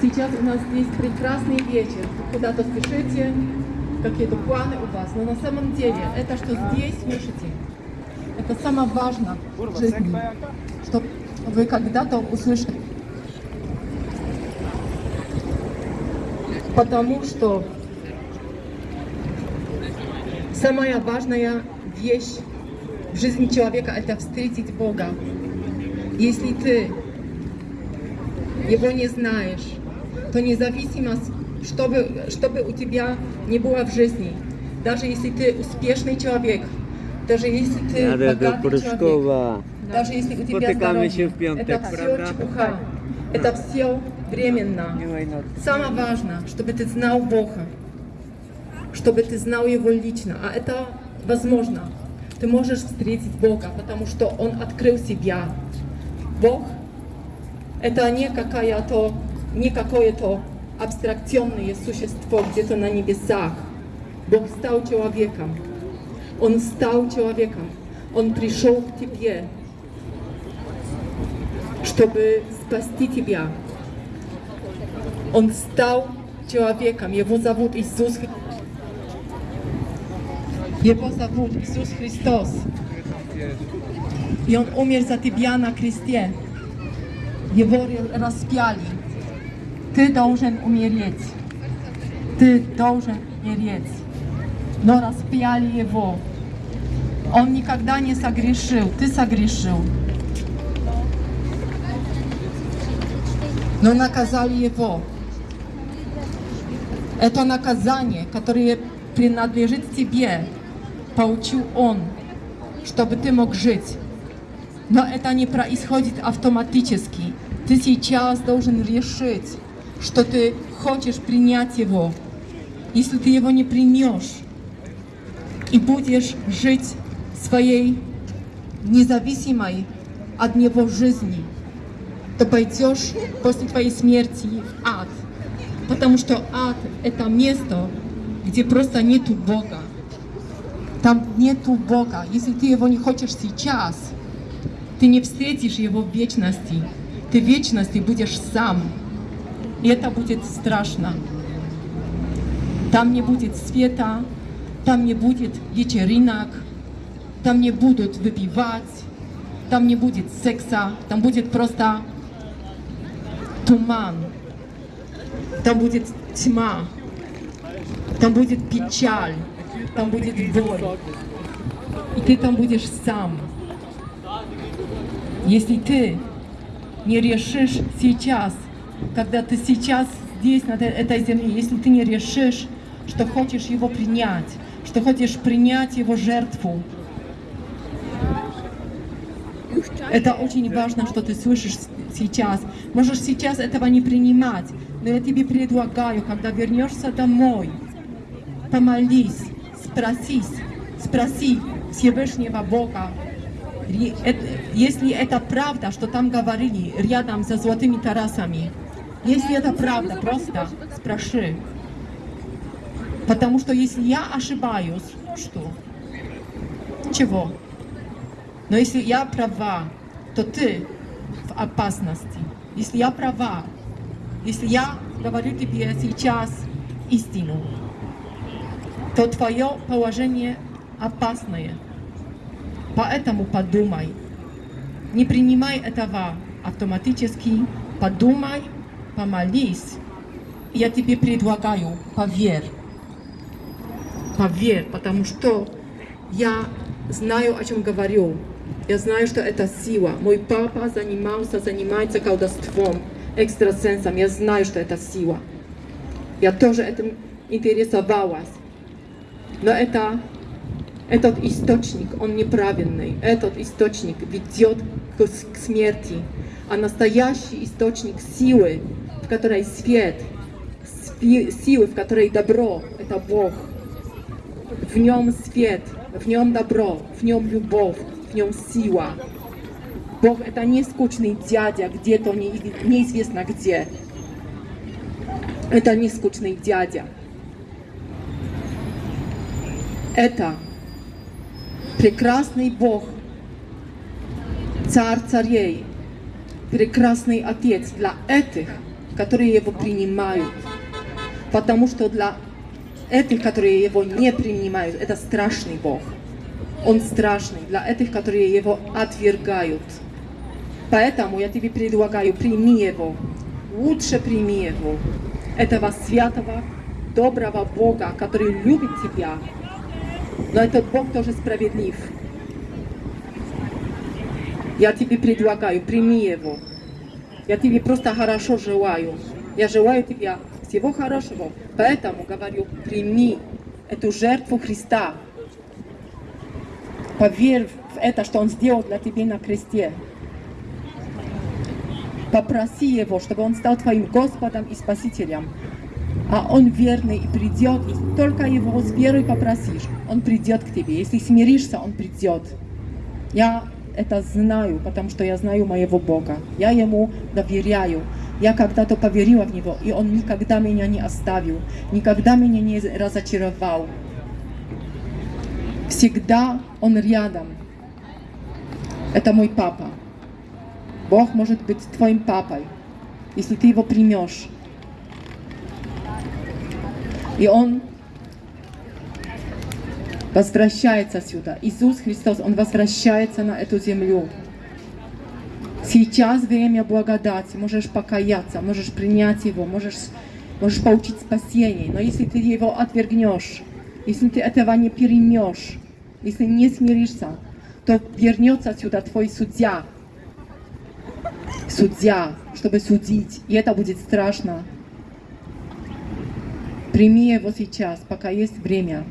Сейчас у нас здесь прекрасный вечер. Куда-то спешите, какие-то планы у вас. Но на самом деле это, что здесь слышите, это самое важное в жизни, что вы когда-то услышали. Потому что самая важная вещь в жизни человека это встретить Бога. Если ты его не знаешь, то независимо, что бы, что бы у тебя не было в жизни, даже если ты успешный человек, даже если ты Надо до богатый человек, Прыжкова. даже если у тебя здоровье, это все чепуха, это все временно. Самое важное, чтобы ты знал Бога, чтобы ты знал Его лично, а это возможно. Ты можешь встретить Бога, потому что Он открыл себя. Бог — это не какая-то, не какое-то абстракционное существо где-то на небесах. Бог стал человеком. Он стал человеком. Он пришел к тебе, чтобы спасти тебя. Он стал человеком. Его зовут Иисус. Хри- Его зовут Иисус Христос. И Он умер за тебя на кресте. Его ре- распяли. Ты должен умереть. Ты должен умереть. Но распяли Его. Он никогда не согрешил. Ты согрешил. Но наказали Его. Это наказание, которое принадлежит тебе, получил Он, чтобы ты мог жить. Но это не происходит автоматически. Ты сейчас должен решить, что ты хочешь принять его. Если ты его не примешь и будешь жить своей независимой от него жизни, то пойдешь после твоей смерти в ад. Потому что ад — это место, где просто нету Бога. Там нету Бога. Если ты его не хочешь сейчас, ты не встретишь его в вечности. Ты в вечности будешь сам. И это будет страшно. Там не будет света, там не будет вечеринок, там не будут выпивать, там не будет секса, там будет просто туман, там будет тьма, там будет печаль, там будет боль. И ты там будешь сам. Если ты не решишь сейчас, когда ты сейчас здесь, на этой- земле, если ты не решишь, что хочешь его принять, что хочешь принять его жертву, это очень важно, что ты слышишь сейчас. Можешь сейчас этого не принимать, но я тебе предлагаю, когда вернешься домой, помолись, спросись, спроси Всевышнего Бога, если это правда, что там говорили рядом со золотыми тарасами, если это правда, просто спроси. Потому что если я ошибаюсь, что? Чего? Но если я права, то ты в опасности. Если я права, если я говорю тебе сейчас истину, то твое положение опасное. Поэтому подумай. Не принимай этого автоматически. Подумай, помолись. Я тебе предлагаю, поверь. Поверь, потому что я знаю, о чем говорю. Я знаю, что это сила. Мой папа занимался, занимается колдовством, экстрасенсом. Я знаю, что это сила. Я тоже этим интересовалась. Но это этот источник, он неправильный. Этот источник ведет к, к смерти. А настоящий источник силы, в которой свет, силы, в которой добро, это Бог. В нем свет, в нем добро, в нем любовь, в нем сила. Бог это не скучный дядя где-то не- неизвестно где. Это не скучный дядя. Это прекрасный Бог, царь царей, прекрасный Отец для этих, которые его принимают. Потому что для этих, которые его не принимают, это страшный Бог. Он страшный для этих, которые его отвергают. Поэтому я тебе предлагаю, прими его. Лучше прими его. Этого святого, доброго Бога, который любит тебя. Но этот Бог тоже справедлив. Я тебе предлагаю, прими его. Я тебе просто хорошо желаю. Я желаю тебе всего хорошего. Поэтому говорю, прими эту жертву Христа. Поверь в это, что Он сделал для тебя на кресте. Попроси Его, чтобы Он стал твоим Господом и Спасителем. А Он верный и придет, если только Его с верой попросишь, Он придет к тебе. Если смиришься, Он придет. Я это знаю, потому что я знаю моего Бога. Я Ему доверяю. Я когда-то поверила в Него, и Он никогда меня не оставил, никогда меня не разочаровал. Всегда Он рядом. Это мой папа. Бог может быть твоим папой, если ты его примешь. И Он возвращается сюда. Иисус Христос, Он возвращается на эту землю. Сейчас время благодати, можешь покаяться, можешь принять Его, можешь, можешь получить спасение. Но если ты Его отвергнешь, если ты этого не перемешь, если не смиришься, то вернется сюда твой судья, судья, чтобы судить, и это будет страшно. Прими его сейчас, пока есть время.